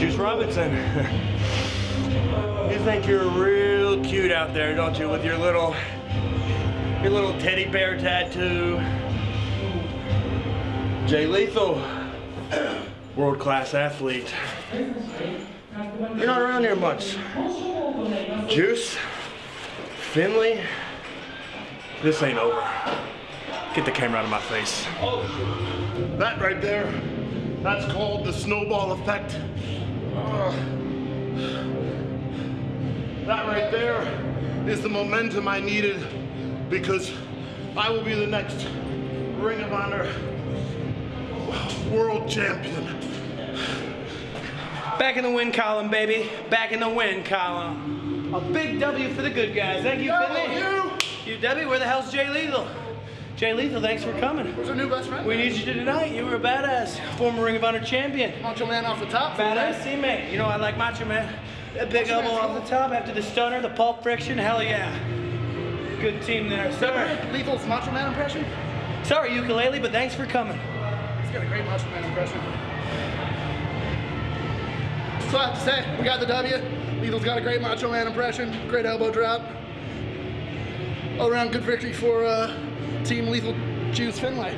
Juice Robinson. you think you're real cute out there, don't you, with your little, your little teddy bear tattoo. Jay Lethal, world-class athlete. You're not around here much. Juice, Finlay, this ain't over. Get the camera out of my face. That right there, that's called the snowball effect. That right there is the momentum I needed because I will be the next Ring of Honor world champion. Back in the win column, baby. Back in the win column. A big W for the good guys. Thank you, Finlay. You! UW, where the hell's Jay Lethal? Jay Lethal, thanks for coming. Who's our new best friend? We need you tonight. You were a badass. Former Ring of Honor champion. Macho Man off the top. Badass teammate. You know I like Macho Man. That big elbow off the top after the stunner, the pulp friction. Hell yeah. Good team there. Sorry. Lethal's Macho Man impression? Sorry, ukulele, but thanks for coming. He's got a great Macho Man impression. So I have to say, we got the W. Lethal's got a great Macho Man impression, great elbow drop. All around good victory for uh, Team Lethal Juice Finlay.